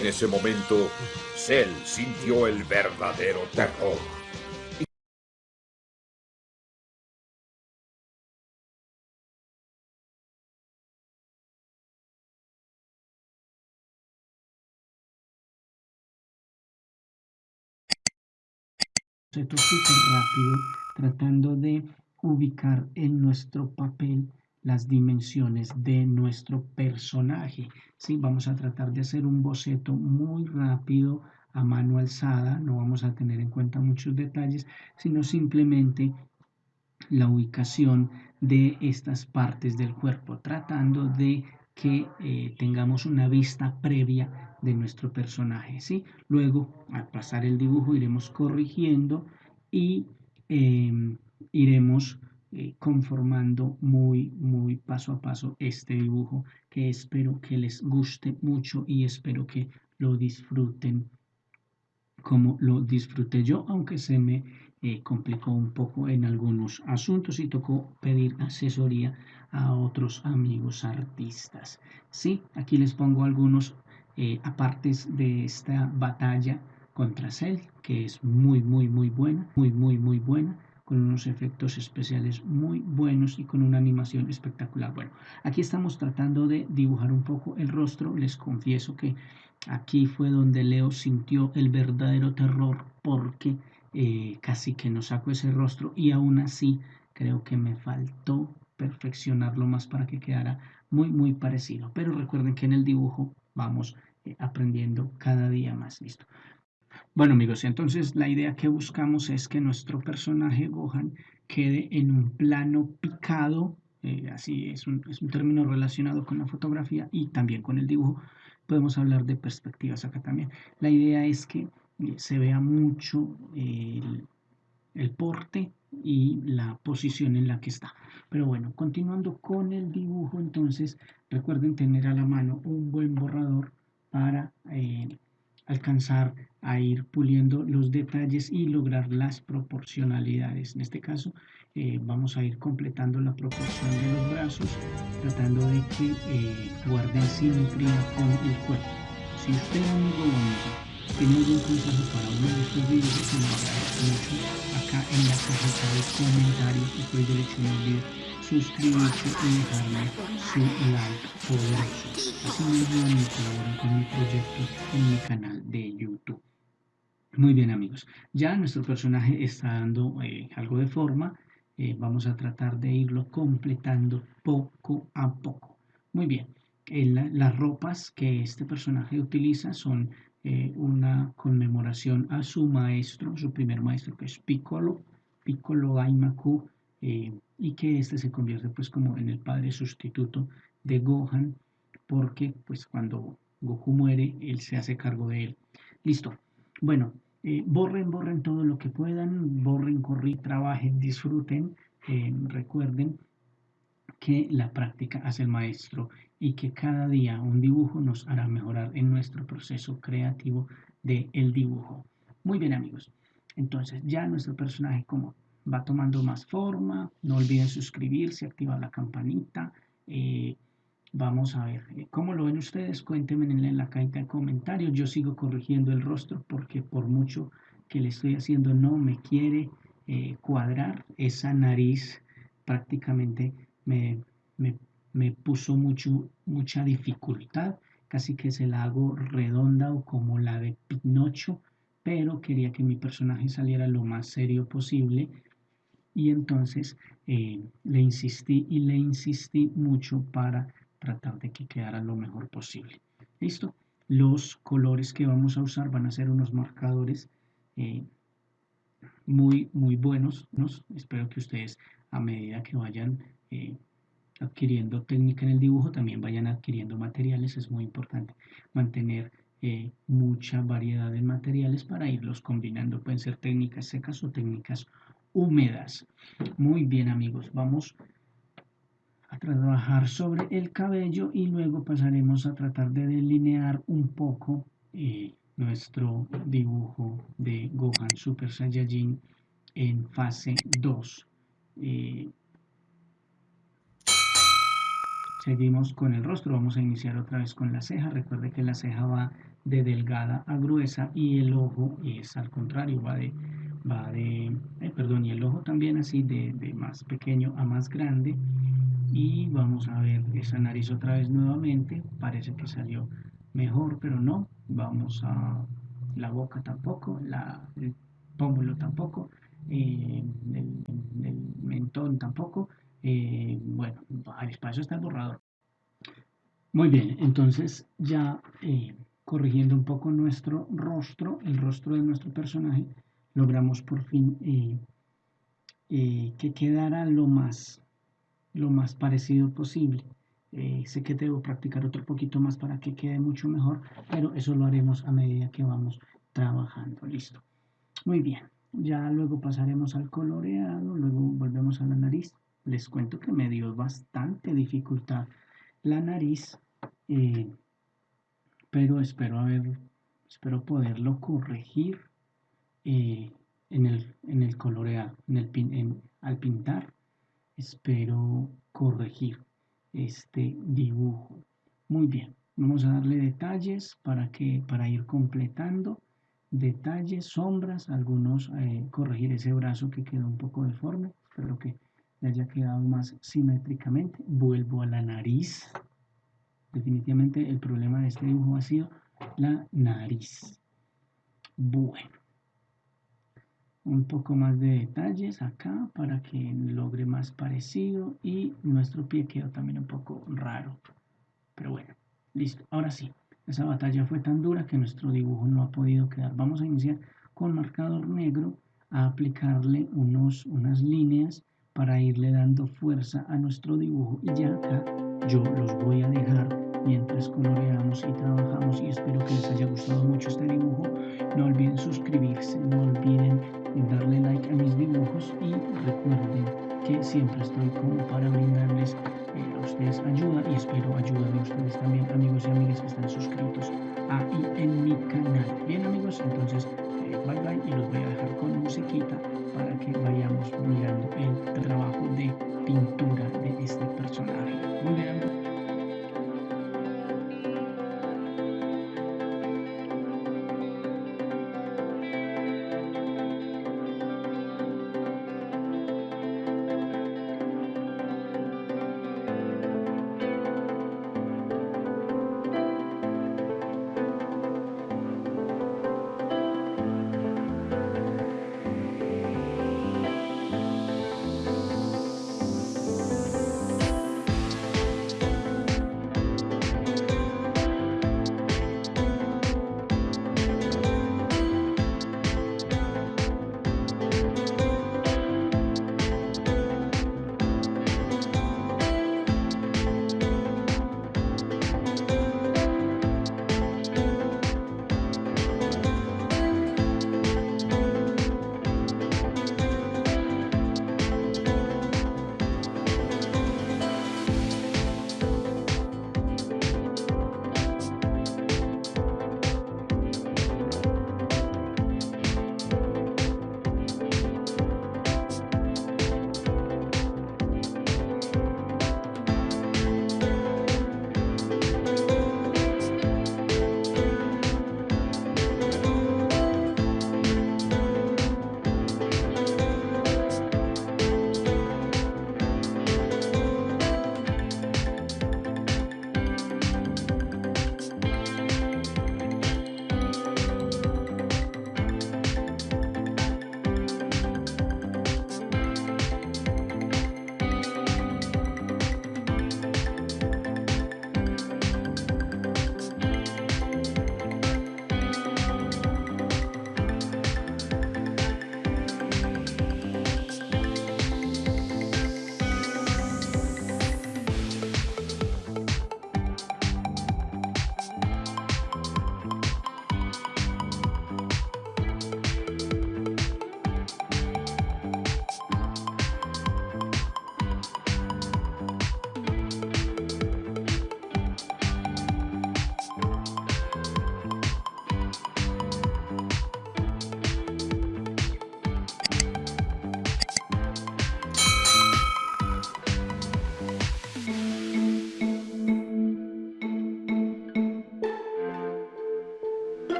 En ese momento, Cell sintió el verdadero terror. súper rápido tratando de ubicar en nuestro papel las dimensiones de nuestro personaje. ¿sí? Vamos a tratar de hacer un boceto muy rápido a mano alzada, no vamos a tener en cuenta muchos detalles, sino simplemente la ubicación de estas partes del cuerpo, tratando de que eh, tengamos una vista previa de nuestro personaje. ¿sí? Luego, al pasar el dibujo, iremos corrigiendo y em, iremos eh, conformando muy, muy paso a paso este dibujo que espero que les guste mucho y espero que lo disfruten como lo disfruté yo, aunque se me eh, complicó un poco en algunos asuntos y tocó pedir asesoría a otros amigos artistas. Sí, aquí les pongo algunos eh, apartes de esta batalla contra Cell, que es muy, muy, muy buena, muy, muy, muy buena con unos efectos especiales muy buenos y con una animación espectacular. Bueno, aquí estamos tratando de dibujar un poco el rostro. Les confieso que aquí fue donde Leo sintió el verdadero terror porque eh, casi que no saco ese rostro y aún así creo que me faltó perfeccionarlo más para que quedara muy, muy parecido. Pero recuerden que en el dibujo vamos eh, aprendiendo cada día más. Listo. Bueno amigos, entonces la idea que buscamos es que nuestro personaje Gohan quede en un plano picado, eh, así es un, término relacionado con la fotografía y también con el dibujo. Podemos hablar de perspectivas acá también. La idea es que eh, se vea mucho el, el porte y la posición en la que está. Pero bueno, continuando con el dibujo, entonces recuerden tener a la mano un buen borrador para eh, alcanzar a ir puliendo los detalles y lograr las proporcionalidades. En este caso eh, vamos a ir completando la proporción de los brazos tratando de que eh, guarden simetría con el cuerpo. Si usted amigo o tiene algún consejo para uno de estos videos, se lo agradezco mucho acá en la cajita de comentarios y por derecho olvide suscribirse y dejarme su like poderoso. Así me colaboran con mi proyecto en mi canal de YouTube. Muy bien amigos, ya nuestro personaje está dando eh, algo de forma, eh, vamos a tratar de irlo completando poco a poco. Muy bien, las ropas que este personaje utiliza son eh, una conmemoración a su maestro, su primer maestro que es Piccolo, Piccolo Daimaku, y que este se convierte pues como en el padre sustituto de Gohan porque pues cuando Goku muere él se hace cargo de él. Listo. Bueno, eh, borren, borren todo lo que puedan, borren, corren, trabajen, disfruten, eh, recuerden que la práctica hace el maestro y que cada día un dibujo nos hará mejorar en nuestro proceso creativo del el dibujo. Muy bien amigos, entonces ya nuestro personaje como va tomando más forma. No olviden suscribirse, activar la campanita. Eh, vamos a ver, eh, ¿cómo lo ven ustedes? Cuéntenme en la cajita de comentarios. Yo sigo corrigiendo el rostro porque por mucho que le estoy haciendo no me quiere eh, cuadrar. Esa nariz prácticamente me, me, me puso mucho, mucha dificultad. Casi que se la hago redonda o como la de Pinocho pero quería que mi personaje saliera lo más serio posible y entonces eh, le insistí y le insistí mucho para tratar de que quedara lo mejor posible. ¿Listo? Los colores que vamos a usar van a ser unos marcadores eh, muy, muy buenos. Espero que ustedes a medida que vayan eh, adquiriendo técnica en el dibujo, también vayan adquiriendo materiales. Es muy importante mantener mucha variedad de materiales para irlos combinando. Pueden ser técnicas secas o técnicas húmedas. Muy bien amigos, vamos a trabajar sobre el cabello y luego pasaremos a tratar de delinear un poco eh, nuestro dibujo de Gohan Super Saiyajin en fase 2. Eh, Seguimos con el rostro, vamos a iniciar otra vez con la ceja. Recuerde que la ceja va de delgada a gruesa y el ojo es al contrario, va de, va de eh, perdón, y el ojo también así de, de más pequeño a más grande. Y vamos a ver esa nariz otra vez nuevamente, parece que salió mejor, pero no. Vamos a la boca tampoco, la, el pómulo tampoco, eh, el, mentón tampoco. Eh, bueno, para eso está el borrador. Muy bien, entonces ya corrigiendo un poco nuestro rostro, el rostro de nuestro personaje, logramos por fin que quedara lo más, lo más parecido posible. sé que debo practicar otro poquito más para que quede mucho mejor, pero eso lo haremos a medida que vamos trabajando. Listo. Muy bien. Ya luego pasaremos al coloreado, luego volvemos a la nariz. Les cuento que me dio bastante dificultad la nariz, eh, pero espero haber, espero poderlo corregir eh, en, el, en el en el, al pintar. Espero corregir este dibujo. Muy bien, vamos a darle detalles para, que, para ir completando detalles, sombras, algunos eh, corregir ese brazo que quedó un poco deforme, espero que haya quedado más simétricamente. Vuelvo a la nariz. Definitivamente el problema de este dibujo ha sido la nariz. Bueno. Un poco más de detalles acá para que logre más parecido y nuestro pie quedó también un poco raro. Pero bueno, listo. Ahora sí, esa batalla fue tan dura que nuestro dibujo no ha podido quedar. Vamos a iniciar con marcador negro a aplicarle unos, unas líneas para irle dando fuerza a nuestro dibujo y ya acá yo los voy a dejar mientras coloreamos y trabajamos y espero que les haya gustado mucho este dibujo. No olviden suscribirse no olviden darle like a mis dibujos y recuerden que siempre estoy como para brindarles eh, a ustedes ayuda y espero ayuda de ustedes también amigos y amigas que están suscritos ahí en mi canal. Bien amigos entonces eh, bye bye y los voy a dejar con